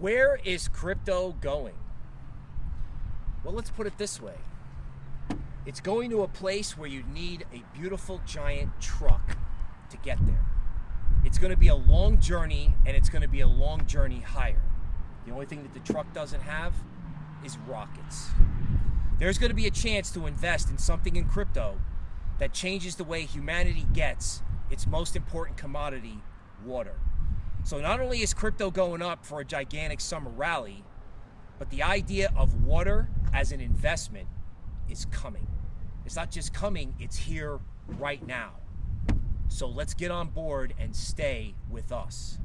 Where is crypto going? Well, let's put it this way it's going to a place where you need a beautiful giant truck to get there. It's going to be a long journey, and it's going to be a long journey higher. The only thing that the truck doesn't have is rockets. There's going to be a chance to invest in something in crypto that changes the way humanity gets its most important commodity, water. So not only is crypto going up for a gigantic summer rally, but the idea of water as an investment is coming. It's not just coming, it's here right now. So let's get on board and stay with us.